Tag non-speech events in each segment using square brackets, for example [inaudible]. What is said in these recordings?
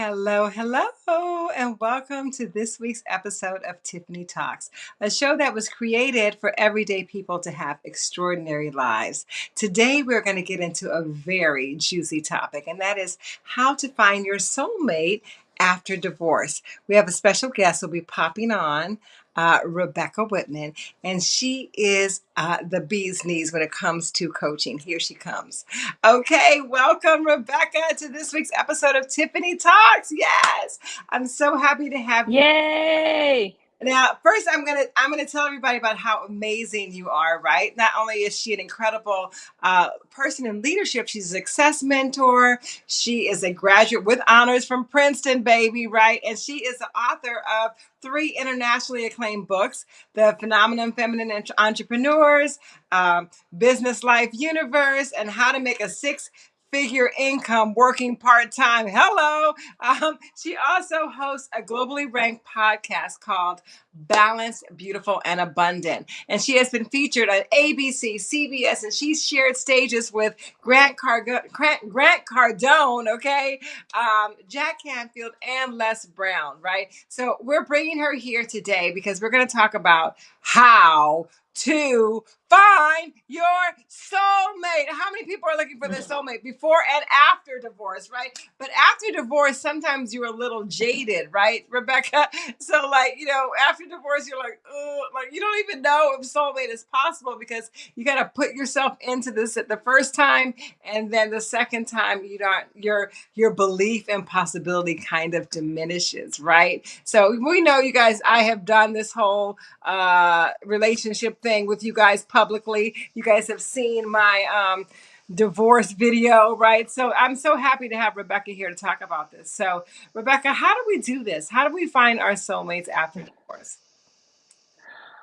Hello, hello, and welcome to this week's episode of Tiffany Talks, a show that was created for everyday people to have extraordinary lives. Today, we're going to get into a very juicy topic, and that is how to find your soulmate after divorce. We have a special guest who'll be popping on uh, Rebecca Whitman, and she is uh, the bee's knees when it comes to coaching. Here she comes. Okay, welcome, Rebecca, to this week's episode of Tiffany Talks. Yes, I'm so happy to have you. Yay! Now, first, I'm gonna I'm gonna tell everybody about how amazing you are. Right? Not only is she an incredible uh, person in leadership, she's a success mentor. She is a graduate with honors from Princeton, baby. Right? And she is the author of three internationally acclaimed books: The Phenomenon Feminine Entrepreneurs, um, Business Life Universe, and How to Make a Six figure income working part time. Hello. Um, she also hosts a globally ranked podcast called Balanced, Beautiful, and Abundant. And she has been featured on ABC, CBS, and she's shared stages with Grant, Grant, Grant Cardone, okay, um, Jack Canfield, and Les Brown, right? So we're bringing her here today because we're going to talk about how to find your soulmate. How many people are looking for their soulmate before and after divorce, right? But after divorce, sometimes you're a little jaded, right, Rebecca? [laughs] So, like, you know, after divorce, you're like, oh, like you don't even know if soulmate is possible because you got to put yourself into this at the first time, and then the second time, you don't your your belief and possibility kind of diminishes, right? So we know you guys. I have done this whole uh, relationship thing with you guys publicly. You guys have seen my um, divorce video, right? So I'm so happy to have Rebecca here to talk about this. So, Rebecca, how do we do this? How do we find our soulmates after divorce?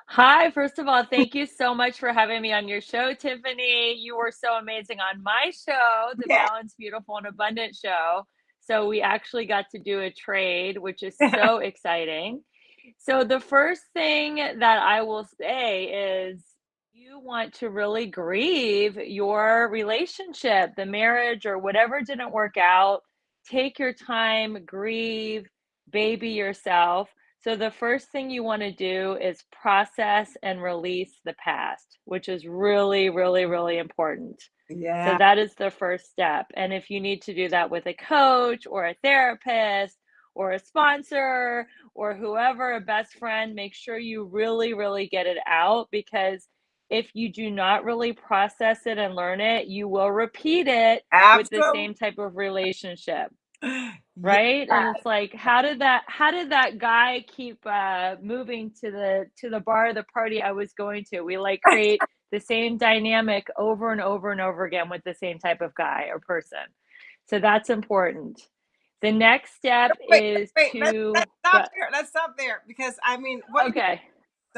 Hi, first of all, thank you so much for having me on your show, Tiffany. You were so amazing on my show, the yeah. Balanced, Beautiful, and Abundant show. So we actually got to do a trade, which is [laughs] so exciting. So the first thing that I will say is you want to really grieve your relationship, the marriage or whatever didn't work out, take your time, grieve, baby yourself. So, the first thing you want to do is process and release the past, which is really, really, really important. Yeah. So, that is the first step. And if you need to do that with a coach or a therapist or a sponsor or whoever, a best friend, make sure you really, really get it out because if you do not really process it and learn it, you will repeat it Absolutely. with the same type of relationship. Right? Yeah. And it's like how did that how did that guy keep uh moving to the to the bar the party I was going to? We like create [laughs] the same dynamic over and over and over again with the same type of guy or person. So that's important. The next step wait, is wait, to let's, let's stop there. Let's stop there because I mean what okay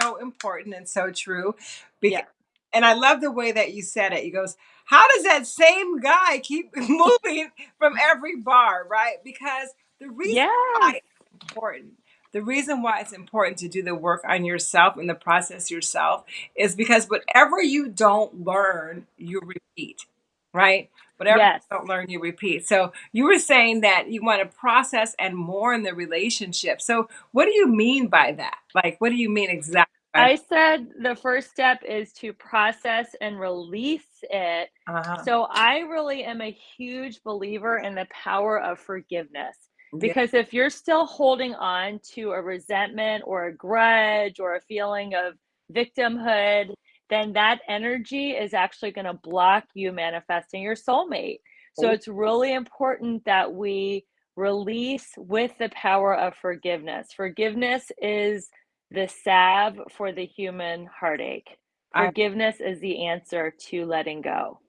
so important and so true. Because, yeah. And I love the way that you said it. He goes, How does that same guy keep [laughs] moving from every bar, right? Because the reason yeah. why it's important, the reason why it's important to do the work on yourself and the process yourself is because whatever you don't learn, you repeat, right? Whatever yes. you don't learn, you repeat. So you were saying that you want to process and mourn the relationship. So what do you mean by that? Like, what do you mean exactly? I said the first step is to process and release it. Uh-huh. So I really am a huge believer in the power of forgiveness. Because yeah. if you're still holding on to a resentment or a grudge or a feeling of victimhood, then that energy is actually going to block you manifesting your soulmate. So oh. it's really important that we release with the power of forgiveness. Forgiveness is the salve for the human heartache. Forgiveness I, is the answer to letting go.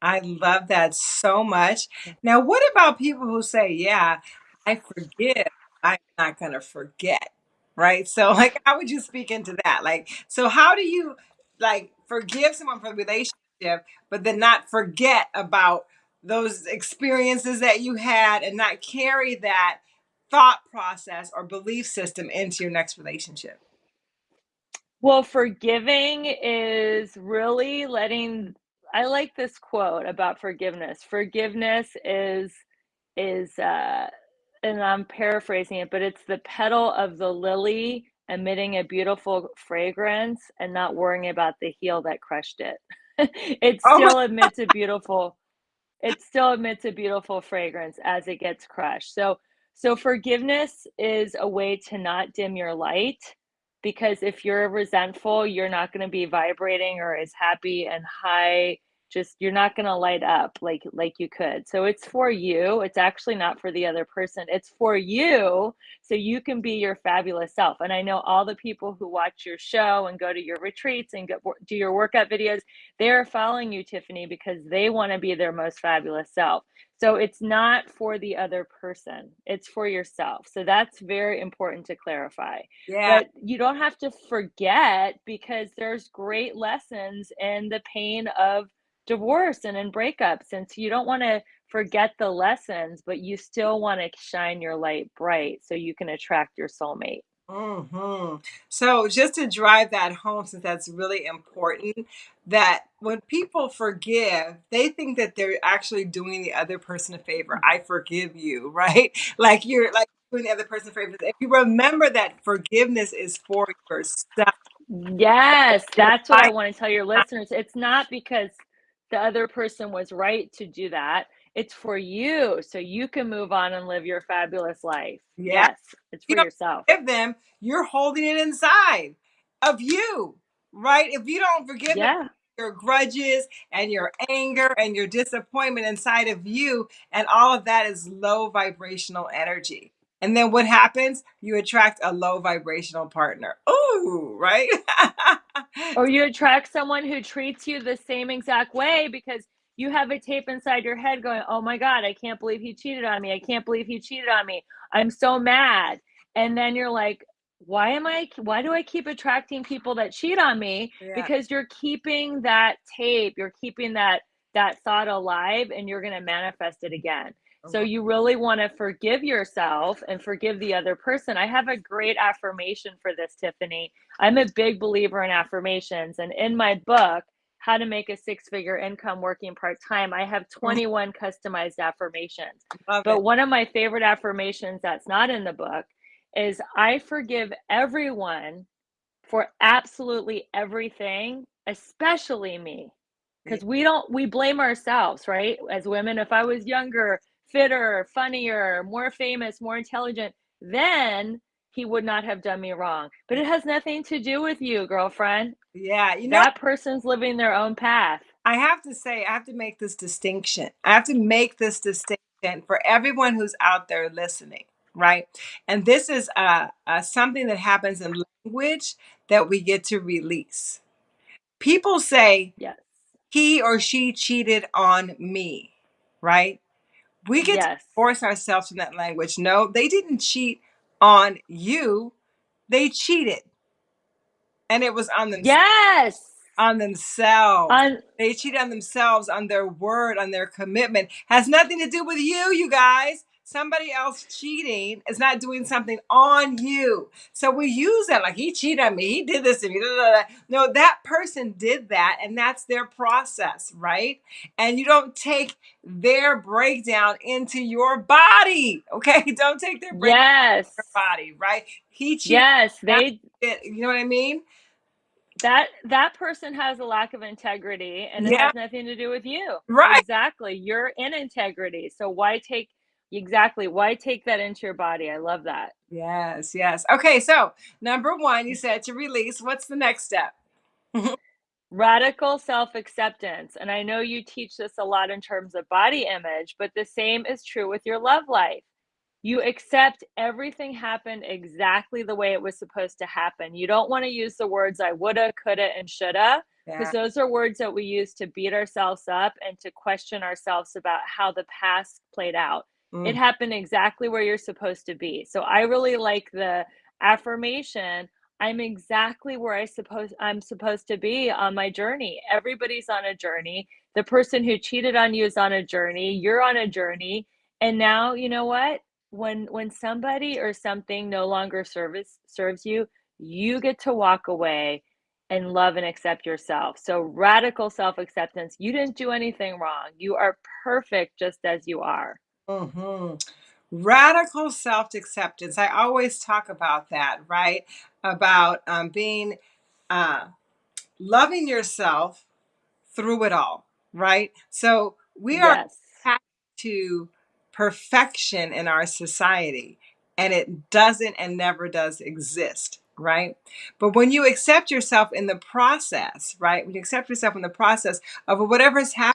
I love that so much. Now, what about people who say, Yeah, I forgive, I'm not going to forget? Right. So, [laughs] like, how would you speak into that? Like, so how do you like forgive someone for the relationship, but then not forget about those experiences that you had and not carry that thought process or belief system into your next relationship? Well, forgiving is really letting I like this quote about forgiveness. Forgiveness is is uh and I'm paraphrasing it, but it's the petal of the lily emitting a beautiful fragrance and not worrying about the heel that crushed it. [laughs] it Oh still emits a beautiful it still emits a beautiful fragrance as it gets crushed. So so forgiveness is a way to not dim your light because if you're resentful, you're not going to be vibrating or as happy and high just you're not going to light up like like you could. So it's for you. It's actually not for the other person. It's for you so you can be your fabulous self. And I know all the people who watch your show and go to your retreats and do your workout videos, they're following you Tiffany because they want to be their most fabulous self. So it's not for the other person. It's for yourself. So that's very important to clarify. yeah. But you don't have to forget because there's great lessons in the pain of divorce and in breakups. And so you don't want to forget the lessons, but you still want to shine your light bright so you can attract your soulmate. Hmm So just to drive that home, since that's really important, that when people forgive, they think that they're actually doing the other person a favor. I forgive you, [laughs] right? Like you're like doing the other person a favor. If you remember that forgiveness is for yourself, Yes, that's what I want to tell your listeners. It's not because the other person was right to do that. It's for you so you can move on and live your fabulous life. Yeah. Yes, it's for don't yourself. forgive them, you're holding it inside of you, right? If you don't forgive them, Yeah. your grudges and your anger and your disappointment inside of you, and all of that is low vibrational energy. And then what happens? You attract a low vibrational partner. Ooh, right? [laughs] Or you attract someone who treats you the same exact way because you have a tape inside your head going, "Oh my god, I can't believe he cheated on me. I can't believe he cheated on me. I'm so mad." And then you're like, "Why am I why do I keep attracting people that cheat on me?" yeah. Because you're keeping that tape, you're keeping that that thought alive and you're going to manifest it again. So you really want to forgive yourself and forgive the other person. I have a great affirmation for this, Tiffany. I'm a big believer in affirmations. And in my book, How to Make a Six Figure Income Working Part Time, I have mm-hmm. 21 customized affirmations. Love But it. one of my favorite affirmations that's not in the book is I forgive everyone for absolutely everything, especially me. Because we don't, we blame ourselves, right? As women, if I was younger, fitter, funnier, more famous, more intelligent, then he would not have done me wrong. But it has nothing to do with you, girlfriend. Yeah. You know, That person's living their own path. I have to say, I have to make this distinction. I have to make this distinction for everyone who's out there listening, right? And this is uh, uh, something that happens in language that we get to release. People say, Yes. he or she cheated on me, right? We get to Yes. force ourselves from that language. No, they didn't cheat on you, they cheated. And it was on themselves Yes. on themselves. On They cheat on themselves, on their word, on their commitment. Has nothing to do with you, you guys. Somebody else cheating is not doing something on you. So we use that like he cheated on me, he did this to me. da, da, da. No, that person did that, and that's their process, right? And you don't take their breakdown into your body, okay? [laughs] Don't take their breakdown yes. into your body, right? He cheated. Yes, they You know what I mean? that that person has a lack of integrity and it Yeah, has nothing to do with you. right. Exactly. You're in integrity. So why take exactly why take that into your body? I love that. Yes, yes. Okay, so number one, you mm. said to release. What's the next step? [laughs] Radical self-acceptance. And I know you teach this a lot in terms of body image, but the same is true with your love life. You accept everything happened exactly the way it was supposed to happen. You don't want to use the words I woulda, coulda, and shoulda, because Yeah. those are words that we use to beat ourselves up and to question ourselves about how the past played out. It Mm, happened exactly where you're supposed to be. So I really like the affirmation. I'm exactly where I suppose I'm supposed to be on my journey. Everybody's on a journey. The person who cheated on you is on a journey. You're on a journey. And now, you know what? When when somebody or something no longer serves serves you, you get to walk away and love and accept yourself. So radical self-acceptance. You didn't do anything wrong. You are perfect just as you are. Mhm. radical self acceptance. I always talk about that, right? About um, being uh, loving yourself through it all, right? So we are Yes. attached to perfection in our society, and it doesn't and never does exist, right? But when you accept yourself in the process, right? When you accept yourself in the process of whatever's happening,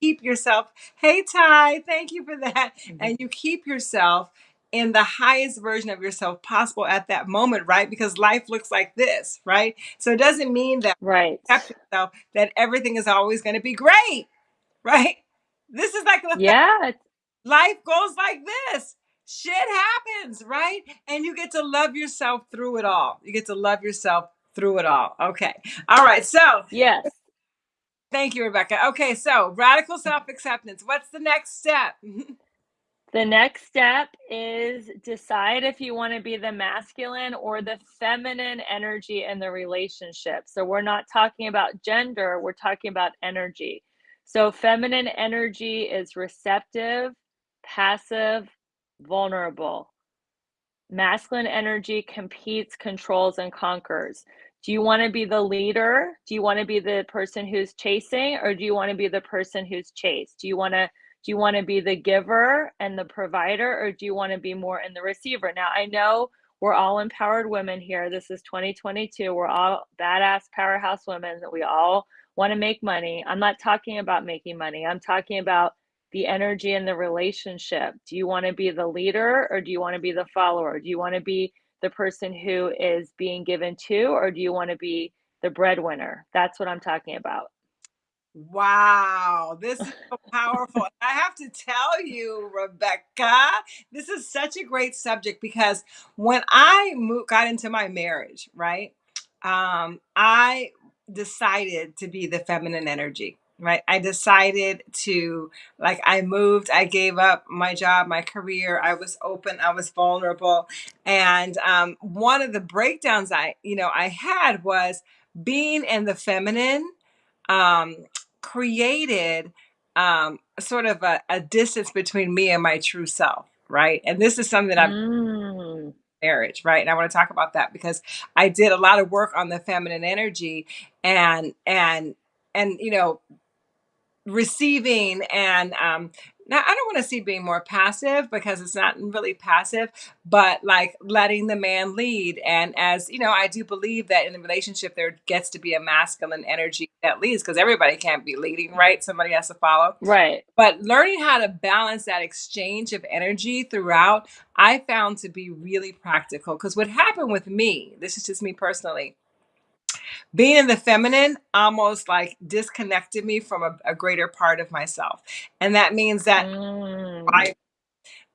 keep yourself, hey Ty, thank you for that. Mhm. And you keep yourself in the highest version of yourself possible at that moment, right? Because life looks like this, right? So it doesn't mean that Right. accept yourself that everything is always going to be great, [laughs] right? This is like the Yeah. life goes like this. Shit happens, right? And you get to love yourself through it all. You get to love yourself through it all. Okay. All right. So Yes. Thank you, Rebecca. Okay. So radical mm-hmm. self acceptance. What's the next step? [laughs] The next step is decide if you want to be the masculine or the feminine energy in the relationship. So we're not talking about gender, we're talking about energy. So feminine energy is receptive, passive, vulnerable. Masculine energy competes, controls, and conquers. Do you want to be the leader? Do you want to be the person who's chasing, or do you want to be the person who's chased? Do you want to do you want to be the giver and the provider, or do you want to be more in the receiver? Now, I know we're all empowered women here. This is 2022. We're all badass powerhouse women that we all want to make money. I'm not talking about making money. I'm talking about the energy in the relationship. Do you want to be the leader or do you want to be the follower? Do you want to be the person who is being given to, or do you want to be the breadwinner? That's what I'm talking about. Wow, this is so powerful. I have to tell you, Rebecca, this is such a great subject because when I moved, got into my marriage, right, um, I decided to be the feminine energy, right? I decided to, like, I moved, I gave up my job, my career, I was open, I was vulnerable. And um, one of the breakdowns I, you know, I had was being in the feminine um, created um, sort of a, a distance between me and my true self, right? And this is something that I've Mm, marriage, right? And I want to talk about that because I did a lot of work on the feminine energy and and and you know receiving and um now I don't want to see being more passive because it's not really passive, but like letting the man lead. And as you know, I do believe that in a relationship there gets to be a masculine energy that leads because everybody can't be leading, right? Somebody has to follow. right. But learning how to balance that exchange of energy throughout, I found to be really practical. Because what happened with me, this is just me personally, being in the feminine almost like disconnected me from a, a greater part of myself. And that means that Mm, I,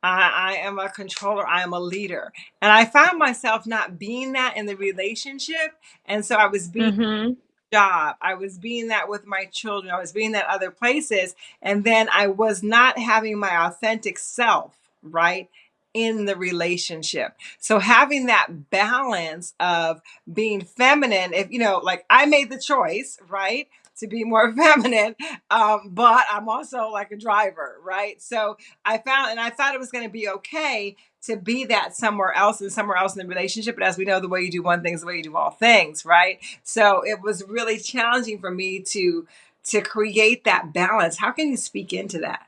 I I am a controller, I am a leader. And I found myself not being that in the relationship. And so I was being mhm. job. I was being that with my children. I was being that other places. And then I was not having my authentic self, right? In the relationship. So having that balance of being feminine, if you know, like I made the choice, right? To be more [laughs] feminine, um, but I'm also like a driver, right? So I found, and I thought it was going to be okay to be that somewhere else and somewhere else in the relationship. But as we know, the way you do one thing is the way you do all things, right? So it was really challenging for me to to create that balance. How can you speak into that?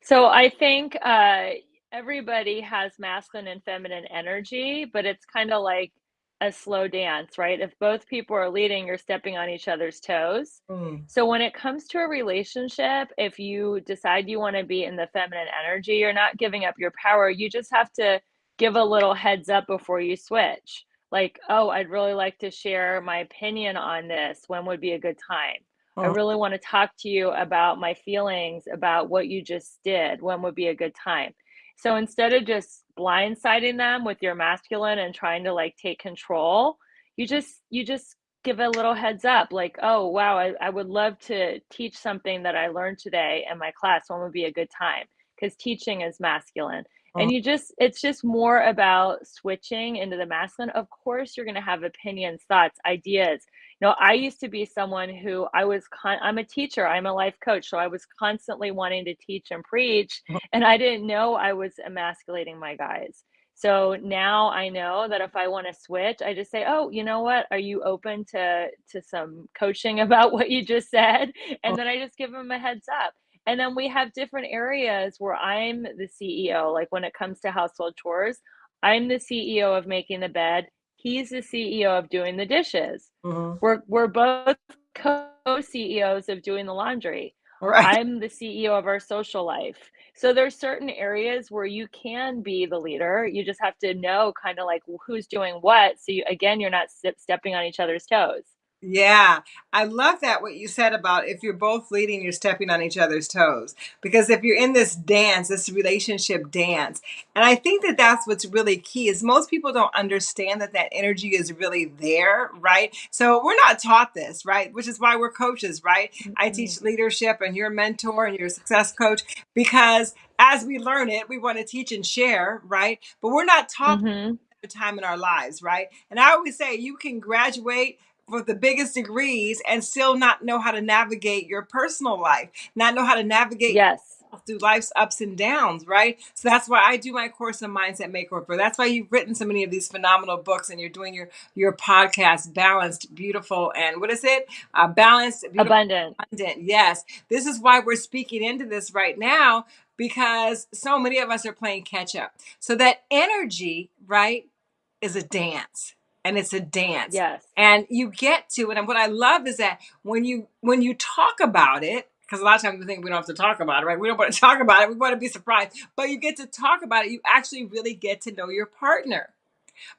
So I think uh, everybody has masculine and feminine energy, but it's kind of like a slow dance, right? If both people are leading, you're stepping on each other's toes. Mm, So when it comes to a relationship, if you decide you want to be in the feminine energy, you're not giving up your power. You just have to give a little heads up before you switch. Like, oh, I'd really like to share my opinion on this. When would be a good time? I mm, really want to talk to you about my feelings about what you just did. When would be a good time? So instead of just blindsiding them with your masculine and trying to like take control, you just you just give a little heads up like, oh wow, I, I would love to teach something that I learned today in my class. When would be a good time? Because teaching is masculine. And oh. you just it's just more about switching into the masculine. Of course, you're gonna have opinions, thoughts, ideas. You know, I used to be someone who I was con I'm a teacher, I'm a life coach, so I was constantly wanting to teach and preach, oh. and I didn't know I was emasculating my guys. So now I know that if I want to switch, I just say, "Oh, you know what? Are you open to to some coaching [laughs] about what you just said?" And oh. then I just give them a heads up. And then we have different areas where I'm the CEO, like when it comes to household chores, I'm the CEO of making the bed, he's the CEO of doing the dishes. Mhm. We're we're both co-CEOs of doing the laundry. Right. I'm the CEO of our social life. So there's certain areas where you can be the leader. You just have to know kind of like who's doing what. So you, again, you're not stepping on each other's toes. Yeah, I love that what you said about if you're both leading, you're stepping on each other's toes. Because if you're in this dance, this relationship dance, and I think that that's what's really key is most people don't understand that that energy is really there, right? So we're not taught this, right? Which is why we're coaches, right? I Mhm. teach leadership and you're a mentor and you're a success coach because as we learn it, we want to teach and share, right? But we're not taught Mhm. the time in our lives, right? And I always say you can graduate with the biggest degrees and still not know how to navigate your personal life, not know how to navigate Yes. through life's ups and downs, right? So that's why I do my course in mindset makeover. That's why you've written so many of these phenomenal books and you're doing your your podcast, balanced, beautiful, and what is it? Uh, balanced, beautiful, Abundant. abundant. Yes, this is why we're speaking into this right now because so many of us are playing catch up. So that energy, right, is a dance and it's a dance Yes. and you get to it and what i love is that when you when you talk about it because a lot of times we think we don't have to talk about it right we don't want to [laughs] talk about it we want to be surprised but you get to talk about it you actually really get to know your partner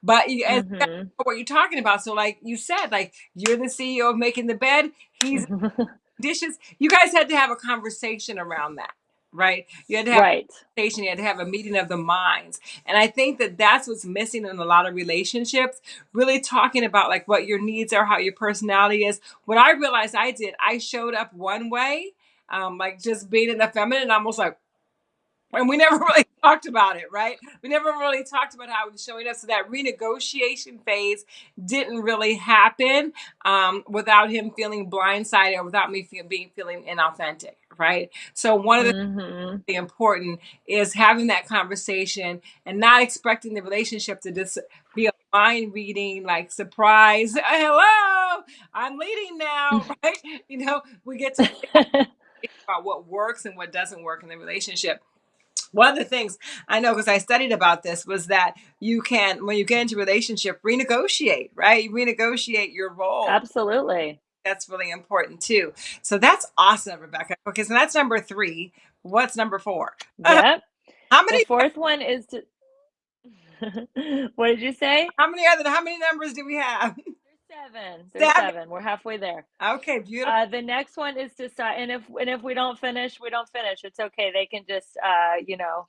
but you as Mhm. what you're talking about so like you said like you're the ceo of making the bed he's [laughs] dishes you guys had to have a conversation around that right you had to have Right. conversation, you had to have a meeting of the minds. And I think that that's what's missing in a lot of relationships, really talking about like what your needs are, how your personality is. What I realized I did, I showed up one way, um, like just being in the feminine, almost like and we never [laughs] really talked about it, right? We never really talked about how it was showing up. So that renegotiation phase didn't really happen um, without him feeling blindsided or without me feel, being feeling inauthentic, right? So one of the Mhm. really important is having that conversation and not expecting the relationship to just be a mind reading, like surprise, hello, I'm leading now, [laughs] right? You know, we get to [laughs] think about what works and what doesn't work in the relationship. One of the things I know because I studied about this was that you can, when you get into a relationship, renegotiate, right? You renegotiate your role. Absolutely. That's really important too. So that's awesome, Rebecca. Okay, so that's number three. What's number four? [laughs] Yep. How The many? 4th one is to [laughs] What did you say? How many other? How many numbers do we have? [laughs] 7. There's Seven. 7. We're halfway there. Okay, beautiful. Uh, the next one is decide and if and if we don't finish, we don't finish. It's okay. They can just, uh, you know,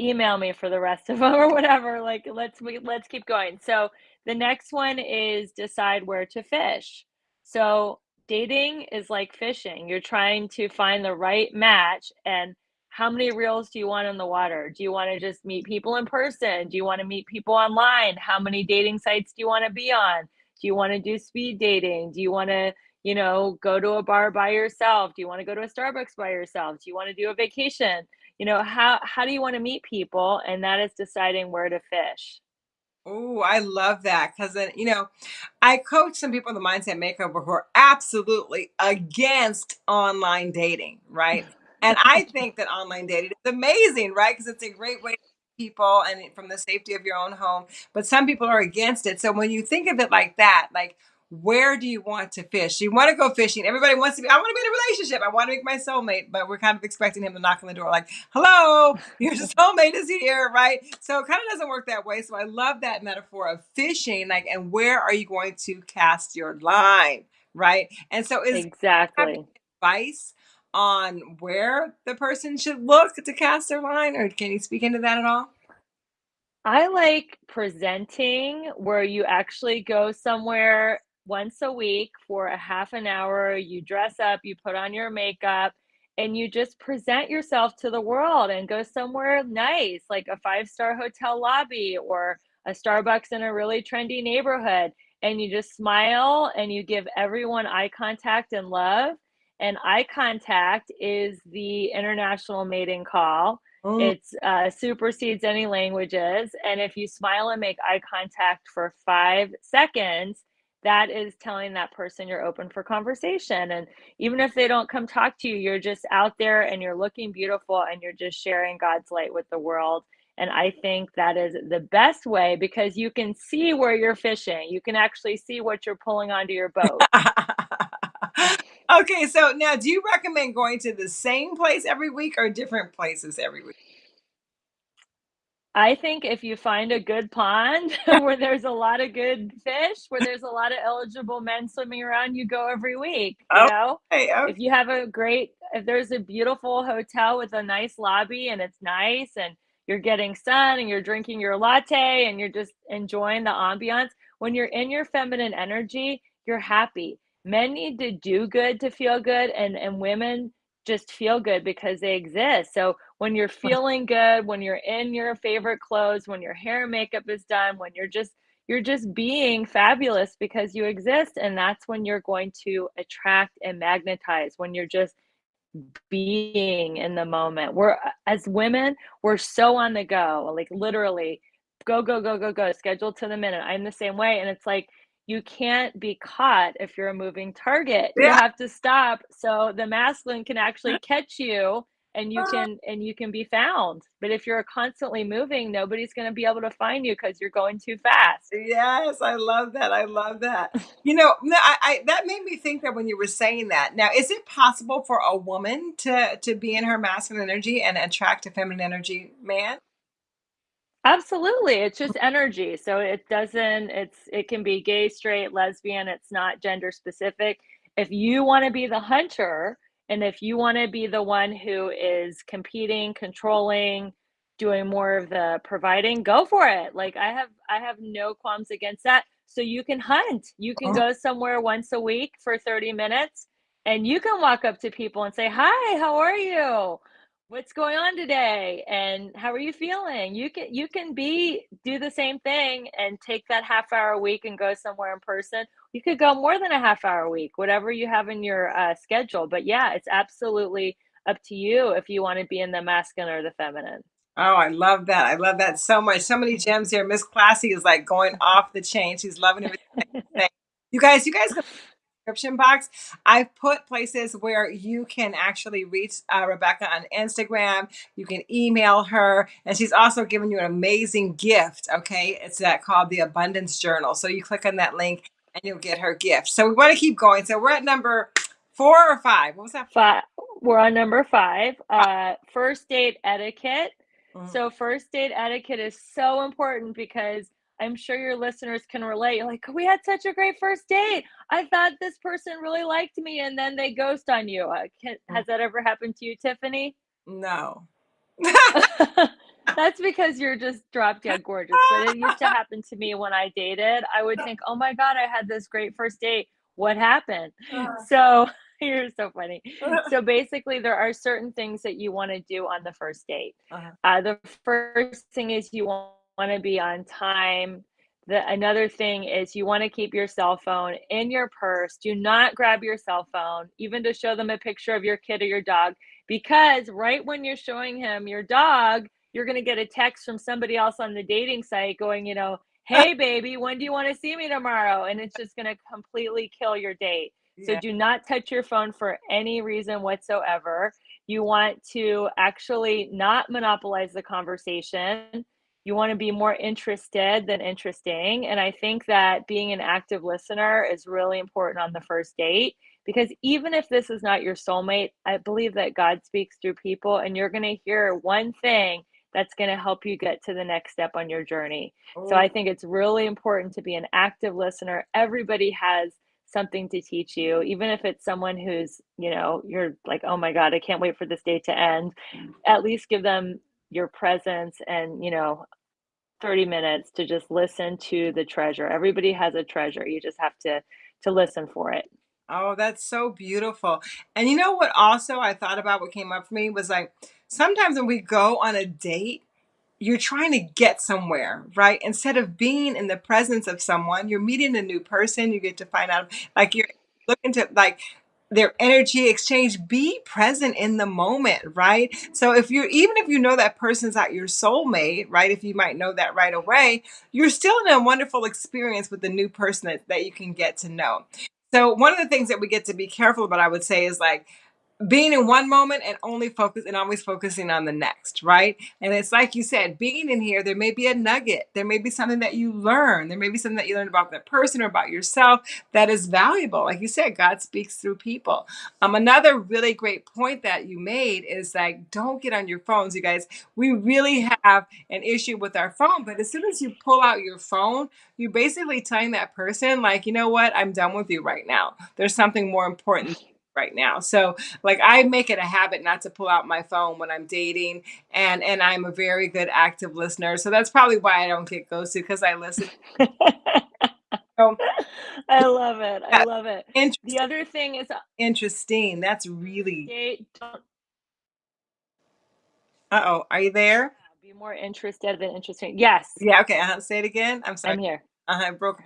email me for the rest of [laughs] them or whatever. Like, let's we let's keep going. So, the next one is decide where to fish. So, dating is like fishing. You're trying to find the right match and how many reels do you want in the water? Do you want to just meet people in person? Do you want to meet people online? How many dating sites do you want to be on? Do you want to do speed dating? Do you want to, you know, go to a bar by yourself? Do you want to go to a Starbucks by yourself? Do you want to do a vacation? You know, how how do you want to meet people? And that is deciding where to fish. Oh, I love that because then you know, I coach some people in the mindset makeover who are absolutely against online dating, right? And I think that online dating is amazing, right? Because it's a great way to people and from the safety of your own home. But some people are against it. So when you think of it like that, like where do you want to fish? You want to go fishing. Everybody wants to be, I want to be in a relationship. I want to make my soulmate, but we're kind of expecting him to knock on the door, like, hello, [laughs] your soulmate is here, right? So it kind of doesn't work that way. So I love that metaphor of fishing, like, and where are you going to cast your line, right? And so is Exactly. advice on where the person should look to cast their line, or can you speak into that at all? I like presenting where you actually go somewhere once a week for a half an hour, you dress up, you put on your makeup, and you just present yourself to the world and go somewhere nice, like a five star hotel lobby or a Starbucks in a really trendy neighborhood. And you just smile and you give everyone eye contact and love. And eye contact is the international mating call. Oh. It's uh, supersedes any languages. And if you smile and make eye contact for five seconds, that is telling that person you're open for conversation. And even if they don't come talk to you, you're just out there and you're looking beautiful and you're just sharing God's light with the world. And I think that is the best way because you can see where you're fishing. You can actually see what you're pulling onto your boat. [laughs] okay, so now do you recommend going to the same place every week or different places every week? I think if you find a good pond [laughs] where there's a lot of good fish, where there's a lot of eligible men swimming around, you go every week. You okay, know, okay. if you have a great, if there's a beautiful hotel with a nice lobby and it's nice and you're getting sun and you're drinking your latte and you're just enjoying the ambiance, when you're in your feminine energy, you're happy. Men need to do good to feel good, and and women just feel good because they exist. So when you're feeling good, when you're in your favorite clothes, when your hair and makeup is done, when you're just you're just being fabulous because you exist and that's when you're going to attract and magnetize when you're just being in the moment. We're as women, we're so on the go, like literally go go go go go, scheduled to the minute. I'm the same way and it's like you can't be caught if you're a moving target. Yeah. You have to stop so the masculine can actually [laughs] catch you and you uh-huh. can and you can be found but if you're constantly moving nobody's going to be able to find you because you're going too fast yes i love that i love that you know I, I, that made me think that when you were saying that now is it possible for a woman to to be in her masculine energy and attract a feminine energy man Absolutely. It's just energy. So it doesn't it's it can be gay, straight, lesbian, it's not gender specific. If you want to be the hunter and if you want to be the one who is competing, controlling, doing more of the providing, go for it. Like I have I have no qualms against that. So you can hunt. You can uh-huh. go somewhere once a week for 30 minutes and you can walk up to people and say, "Hi, how are you?" What's going on today and how are you feeling you can you can be do the same thing and take that half hour a week and go somewhere in person you could go more than a half hour a week whatever you have in your uh, schedule but yeah it's absolutely up to you if you want to be in the masculine or the feminine Oh, I love that. I love that so much. So many gems here. Miss Classy is like going off the chain. She's loving everything. [laughs] you guys, you guys description box. I've put places where you can actually reach uh, Rebecca on Instagram. You can email her, and she's also given you an amazing gift. Okay, it's that called the Abundance Journal. So you click on that link, and you'll get her gift. So we want to keep going. So we're at number four or five. What was that? Five. We're on number five. Uh, first date etiquette. Mm-hmm. So first date etiquette is so important because I'm sure your listeners can relate. You're like, we had such a great first date. I thought this person really liked me, and then they ghost on you. Uh, can, mm. has that ever happened to you, Tiffany? No. [laughs] That's [laughs] because you're just drop dead gorgeous. But it used to [laughs] happen to me when I dated. I would think, oh my God, I had this great first date. What happened? Uh-huh. So you're so funny. so basically, there are certain things that you want to do on the first date. Uh-huh. Uh, the first thing is you want want to be on time. The, another thing is you want to keep your cell phone in your purse. Do not grab your cell phone, even to show them a picture of your kid or your dog, because right when you're showing him your dog, you're going to get a text from somebody else on the dating site going, you know, [laughs] hey, baby, when do you want to see me tomorrow? And it's just going to completely kill your date. So do not touch your phone for any reason whatsoever. You want to actually not monopolize the conversation you want to be more interested than interesting. And I think that being an active listener is really important on the first date because even if this is not your soulmate, I believe that God speaks through people and you're going to hear one thing that's going to help you get to the next step on your journey. Oh. So I think it's really important to be an active listener. Everybody has something to teach you even if it's someone who's you know you're like oh my god i can't wait for this day to end mm. at least give them your presence and you know 30 minutes to just listen to the treasure. Everybody has a treasure. You just have to to listen for it. Oh, that's so beautiful. And you know what also I thought about what came up for me was like sometimes when we go on a date, you're trying to get somewhere, right? Instead of being in the presence of someone, you're meeting a new person, you get to find out like you're looking to like their energy exchange, be present in the moment, right? So if you're even if you know that person's not your soulmate, right? If you might know that right away, you're still in a wonderful experience with the new person that, that you can get to know. So one of the things that we get to be careful about, I would say, is like being in one moment and only focus and always focusing on the next, right? And it's like you said, being in here, there may be a nugget, there may be something that you learn, there may be something that you learn about that person or about yourself that is valuable. Like you said, God speaks through people. Um, another really great point that you made is like, don't get on your phones, you guys. We really have an issue with our phone, but as soon as you pull out your phone, you're basically telling that person, like, you know what, I'm done with you right now. There's something more important right now. So like I make it a habit not to pull out my phone when I'm dating and and I'm a very good active listener. So that's probably why I don't get ghosted because I listen. [laughs] So, I love it. I love it. The other thing is uh, Interesting. That's really uh-oh. Are you there? be more interested than interesting. Yes, Yeah, okay. Uh-huh. Say it again. I'm sorry. I'm here. Uh-huh. I broke.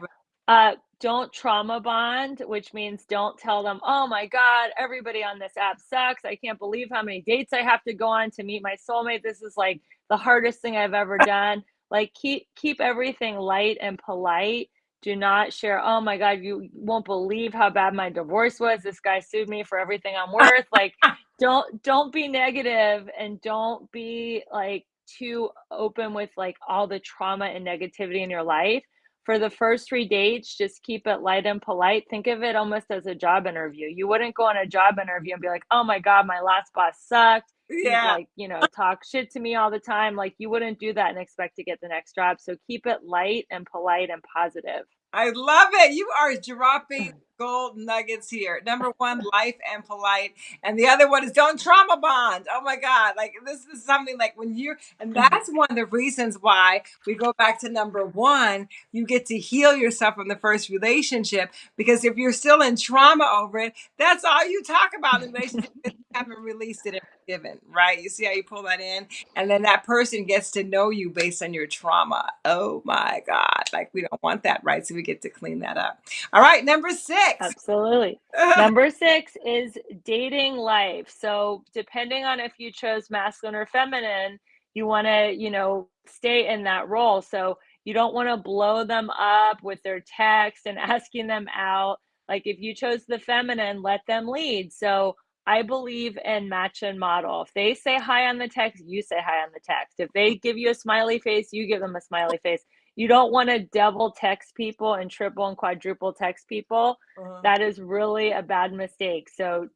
Uh, don't trauma bond, which means don't tell them, "Oh my god, everybody on this app sucks. I can't believe how many dates I have to go on to meet my soulmate. This is like the hardest thing I've ever [laughs] done." Like keep keep everything light and polite. Do not share, "Oh my god, you won't believe how bad my divorce was. This guy sued me for everything I'm [laughs] worth." Like don't don't be negative and don't be like too open with like all the trauma and negativity in your life for the first three dates, just keep it light and polite. Think of it almost as a job interview. You wouldn't go on a job interview and be like, oh my God, my last boss sucked. Yeah. like, you know, talk shit to me all the time. Like you wouldn't do that and expect to get the next job. So keep it light and polite and positive. I love it. You are dropping mm. Gold nuggets here. Number one, life and polite. And the other one is don't trauma bond. Oh my God. Like this is something like when you're, and mm-hmm. that's one of the reasons why we go back to number one, you get to heal yourself from the first relationship. Because if you're still in trauma over it, that's all you talk about in the relationship. You haven't released it and forgiven, right? You see how you pull that in? And then that person gets to know you based on your trauma. Oh my God. Like we don't want that, right? So we get to clean that up. All right. Number six. Absolutely. [laughs] Number six is dating life. So, depending on if you chose masculine or feminine, you want to, you know, stay in that role. So, you don't want to blow them up with their text and [laughs] asking them out. Like, if you chose the feminine, let them lead. So, I believe in match and model. If they say hi on the text, you say hi on the text. If they give you a smiley face, you give them a smiley face you don't want to double text people and triple and quadruple text people. Uh-huh. That is really a bad mistake. So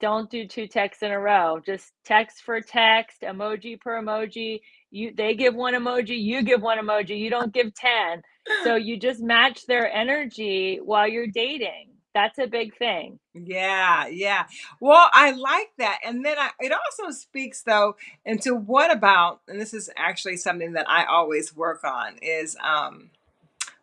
don't do two texts in a row. Just text for text, emoji per emoji. You they give one emoji, you give one emoji. You don't give 10. So you just match their energy while you're dating. That's a big thing. Yeah, yeah. Well, I like that. And then I, it also speaks though into what about, and this is actually something that I always work on is um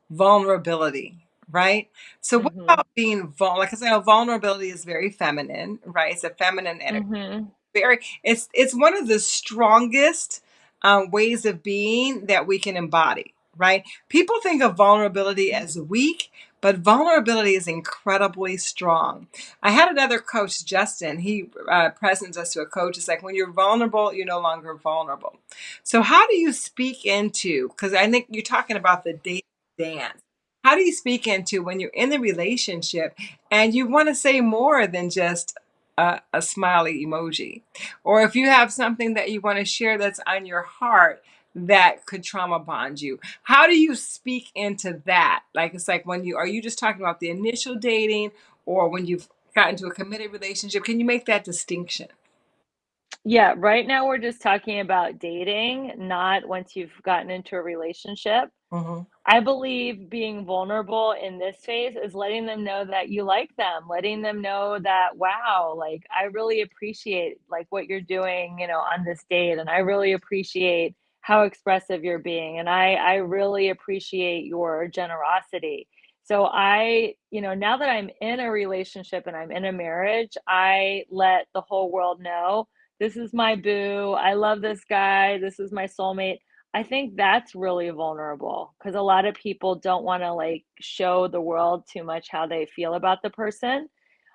vulnerability, right? So what Mhm. about being vulnerable? Like I say, vulnerability is very feminine, right? It's a feminine energy. Mhm. Very it's it's one of the strongest um, ways of being that we can embody, right? People think of vulnerability as weak, but vulnerability is incredibly strong. I had another coach, Justin. He uh, presents us to a coach. It's like when you're vulnerable, you're no longer vulnerable. So, how do you speak into? Because I think you're talking about the date dance. How do you speak into when you're in the relationship and you want to say more than just a, a smiley emoji? Or if you have something that you want to share that's on your heart that could trauma bond you. How do you speak into that? Like it's like when you are you just talking about the initial dating or when you've gotten into a committed relationship? Can you make that distinction? Yeah, right now we're just talking about dating, not once you've gotten into a relationship. hmm I believe being vulnerable in this phase is letting them know that you like them, letting them know that, wow, like I really appreciate like what you're doing, you know, on this date. And I really appreciate how expressive you're being. And I, I really appreciate your generosity. So I, you know, now that I'm in a relationship and I'm in a marriage, I let the whole world know this is my boo. I love this guy. This is my soulmate. I think that's really vulnerable because a lot of people don't want to like show the world too much how they feel about the person.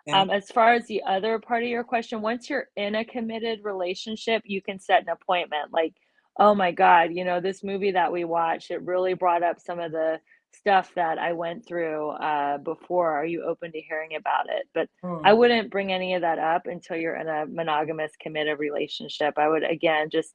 Yeah. Um, as far as the other part of your question, once you're in a committed relationship, you can set an appointment. Like, oh my God, you know, this movie that we watched, it really brought up some of the stuff that I went through uh, before. Are you open to hearing about it? But I Mm. wouldn't bring any of that up until you're in a monogamous, committed relationship. I would, again, just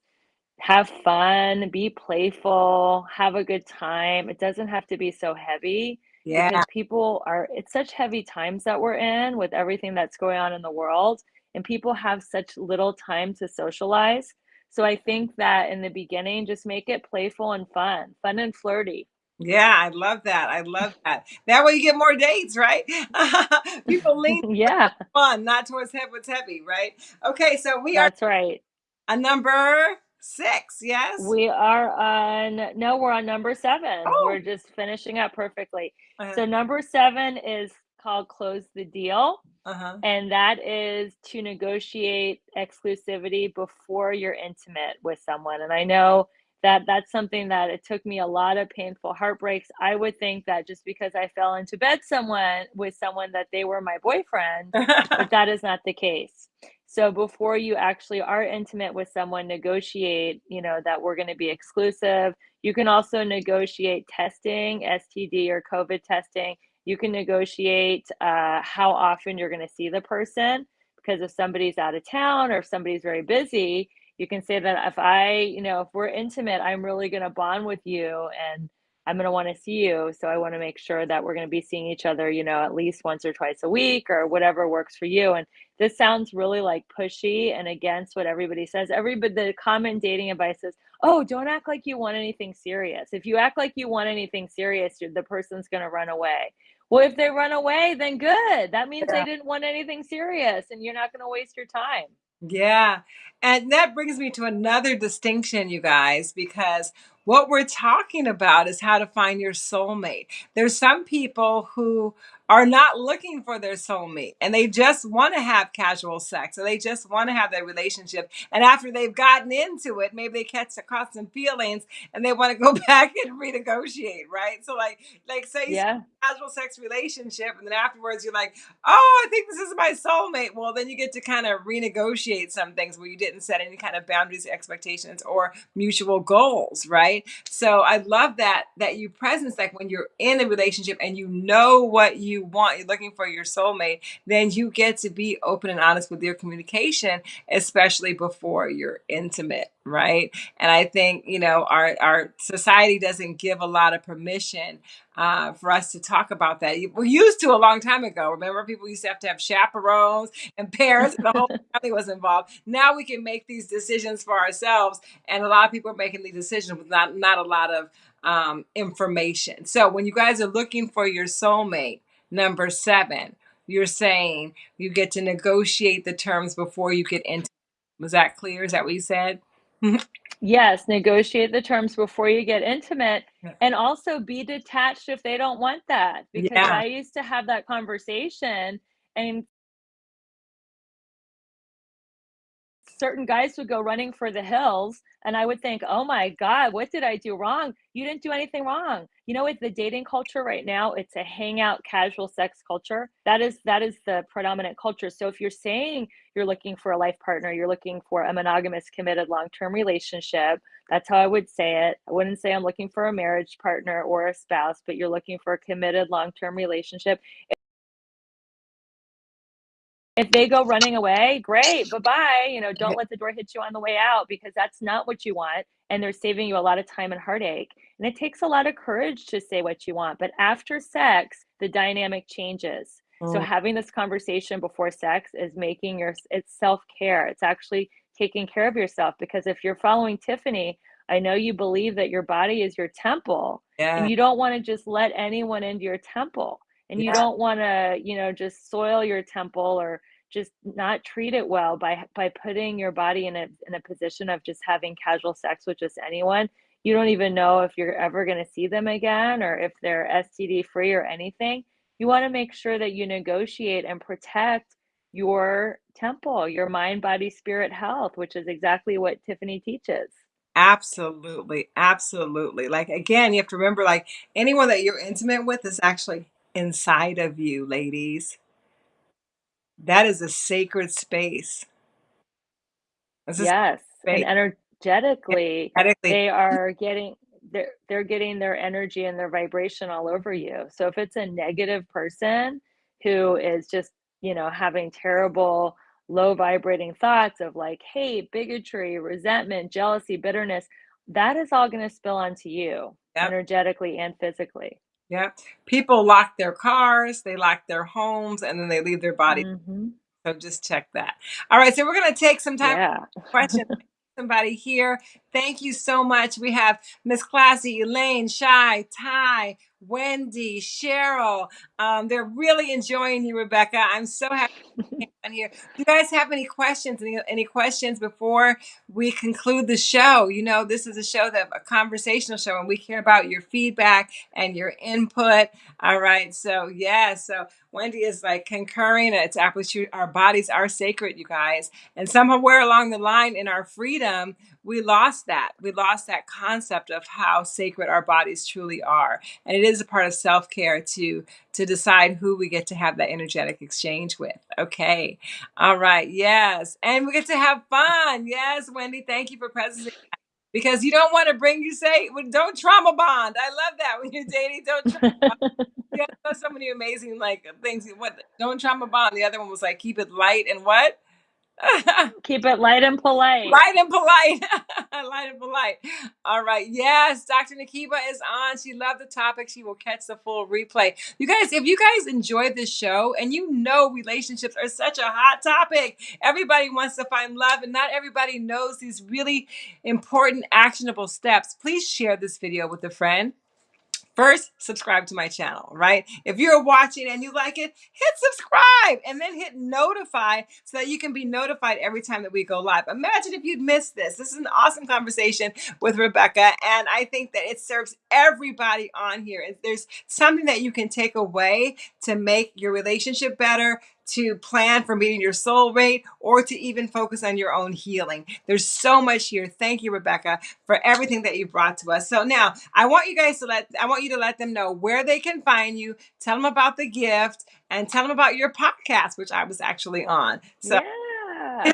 have fun, be playful, have a good time. It doesn't have to be so heavy Yeah. because people are, it's such heavy times that we're in with everything that's going on in the world, and people have such little time to socialize. So I think that in the beginning, just make it playful and fun, fun and flirty. Yeah, I love that. I love that. That way you get more dates, right? [laughs] People lean [laughs] Yeah, fun, not towards head what's heavy, right? Okay, so we are that's right. a number six, yes? We are on, no, we're on number seven. Oh, We're just finishing up perfectly. uh, So number seven is called Close the Deal. uh-huh. And that is to negotiate exclusivity before you're intimate with someone. And I know that that's something that it took me a lot of painful heartbreaks. I would think that just because I fell into bed someone with someone that they were my boyfriend, [laughs] but that is not the case. So before you actually are intimate with someone, negotiate, you know, that we're going to be exclusive. You can also negotiate testing, STD or COVID testing. You can negotiate uh, how often you're going to see the person because if somebody's out of town or if somebody's very busy, you can say that if I, you know, if we're intimate, I'm really going to bond with you and I'm going to want to see you. So I want to make sure that we're going to be seeing each other, you know, at least once or twice a week or whatever works for you. And this sounds really like pushy and against what everybody says. Everybody, the common dating advice is, oh, don't act like you want anything serious. If you act like you want anything serious, the person's going to run away. Well, if they run away, then good. That means they didn't want anything serious and you're not going to waste your time. Yeah. And that brings me to another distinction, you guys, because what we're talking about is how to find your soulmate. There's some people who are not looking for their soulmate and they just want to have casual sex or they just want to have that relationship. And after they've gotten into it, maybe they catch caught some feelings and they want to go [laughs] back and renegotiate, right? So like like say you Yeah. casual sex relationship and then afterwards you're like oh i think this is my soulmate well then you get to kind of renegotiate some things where you didn't set any kind of boundaries expectations or mutual goals right so i love that that you presence like when you're in a relationship and you know what you want you're looking for your soulmate then you get to be open and honest with your communication especially before you're intimate right and i think you know our our society doesn't give a lot of permission uh, for us to talk about that. We used to a long time ago. Remember, people used to have to have chaperones and parents, and the whole [laughs] family was involved. Now we can make these decisions for ourselves, and a lot of people are making these decisions with not not a lot of um, information. So when you guys are looking for your soulmate, number seven, you're saying you get to negotiate the terms before you get into. Was that clear? Is that what you said? Yes, negotiate the terms before you get intimate and also be detached if they don't want that because Yeah. I used to have that conversation and certain guys would go running for the hills and I would think, "Oh my god, what did I do wrong?" You didn't do anything wrong. You know, with the dating culture right now, it's a hangout casual sex culture. That is that is the predominant culture. So if you're saying you're looking for a life partner, you're looking for a monogamous committed long-term relationship, that's how I would say it. I wouldn't say I'm looking for a marriage partner or a spouse, but you're looking for a committed long-term relationship. If they go running away, great, bye-bye, you know, don't let the door hit you on the way out because that's not what you want, and they're saving you a lot of time and heartache, and it takes a lot of courage to say what you want, but after sex, the dynamic changes. So Mm, having this conversation before sex is making your it's self-care. It's actually taking care of yourself because if you're following Tiffany, I know you believe that your body is your temple, and you don't wanna just let anyone into your temple, and you don't wanna, you know, just soil your temple or just not treat it well by by putting your body in a in a position of just having casual sex with just anyone. you don't even know if you're ever going to see them again or if they're STD free or anything. You want to make sure that you negotiate and protect your temple, your mind, body, spirit health, which is exactly what Tiffany teaches. Absolutely. Absolutely. Like, again, you have to remember, like, anyone that you're intimate with is actually inside of you, ladies. That is a sacred space. This is Yes, and space. energetically, Energetically. they are getting they're they're getting their energy and their vibration all over you. So if it's a negative person who is just, you know, having terrible low vibrating thoughts of like hate, bigotry, resentment, jealousy, bitterness, that is all going to spill onto you Yep. energetically and physically. Yeah. People lock their cars, they lock their homes, and then they leave their body. Mhm. So just check that. All right, so we're gonna take some time Yeah. for questions. [laughs] Somebody here. Thank you so much. We have Miss Classy, Elaine, Shy, Ty, Wendy, Cheryl. Um, they're really enjoying you, Rebecca. I'm so happy you on here. Do you guys have any questions? Any, any questions before we conclude the show? You know, this is a show that a conversational show, and we care about your feedback and your input. All right. So yeah, so Wendy is like concurring. It's absolutely our bodies are sacred, you guys. And somewhere along the line in our freedom, we lost that. We lost that concept of how sacred our bodies truly are. And it is a part of self-care to to decide who we get to have that energetic exchange with. Okay. All right. Yes. And we get to have fun. Yes, Wendy, thank you for presenting. Because you don't want to bring you say well, don't trauma bond. I love that when you're dating, don't trauma bond. [laughs] Yeah, so many amazing like things. What don't trauma bond. The other one was like keep it light and what? [laughs] Keep it light and polite. Light and polite. [laughs] light and polite. All right. Yes, Dr. Nakiba is on. She loved the topic. She will catch the full replay. You guys, if you guys enjoyed this show and you know relationships are such a hot topic, everybody wants to find love and not everybody knows these really important actionable steps. Please share this video with a friend. First, subscribe to my channel, right? If you're watching and you like it, hit subscribe and then hit notify so that you can be notified every time that we go live. Imagine if you'd missed this. This is an awesome conversation with Rebecca, and I think that it serves everybody on here. If there's something that you can take away to make your relationship better, to plan for meeting your soulmate or to even focus on your own healing. There's so much here. Thank you, Rebecca, for everything that you brought to us. So now I want you guys to let I want you to let them know where they can find you, tell them about the gift, and tell them about your podcast, which I was actually on. So yeah.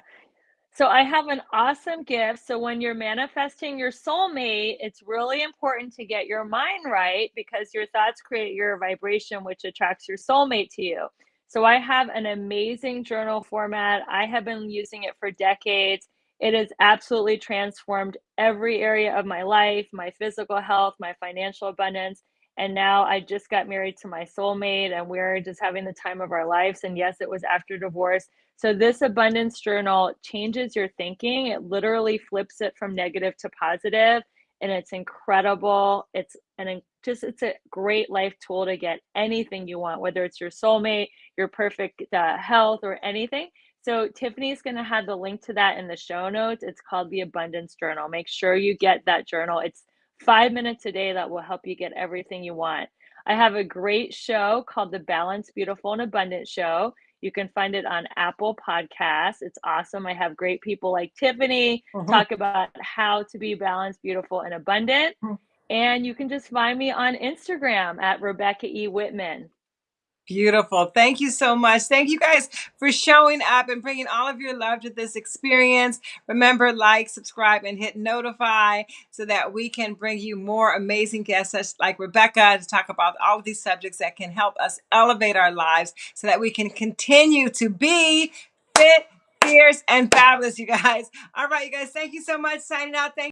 So I have an awesome gift. So when you're manifesting your soulmate, it's really important to get your mind right because your thoughts create your vibration, which attracts your soulmate to you. So I have an amazing journal format. I have been using it for decades. It has absolutely transformed every area of my life, my physical health, my financial abundance. And now I just got married to my soulmate and we're just having the time of our lives. And yes, it was after divorce. So this abundance journal changes your thinking. It literally flips it from negative to positive and it's incredible. It's an just it's a great life tool to get anything you want, whether it's your soulmate, your perfect uh, health, or anything. So Tiffany's going to have the link to that in the show notes. It's called the Abundance Journal. Make sure you get that journal. It's five minutes a day that will help you get everything you want. I have a great show called the Balance, Beautiful, and Abundant Show. You can find it on Apple Podcasts. It's awesome. I have great people like Tiffany Mhm. talk about how to be balanced, beautiful, and abundant. Mhm. And you can just find me on Instagram at Rebecca E. Whitman. Beautiful. Thank you so much. Thank you guys for showing up and bringing all of your love to this experience. Remember, like, subscribe, and hit notify so that we can bring you more amazing guests such like Rebecca to talk about all of these subjects that can help us elevate our lives so that we can continue to be fit, fierce, and fabulous, you guys. All right, you guys, thank you so much. Signing out. Thank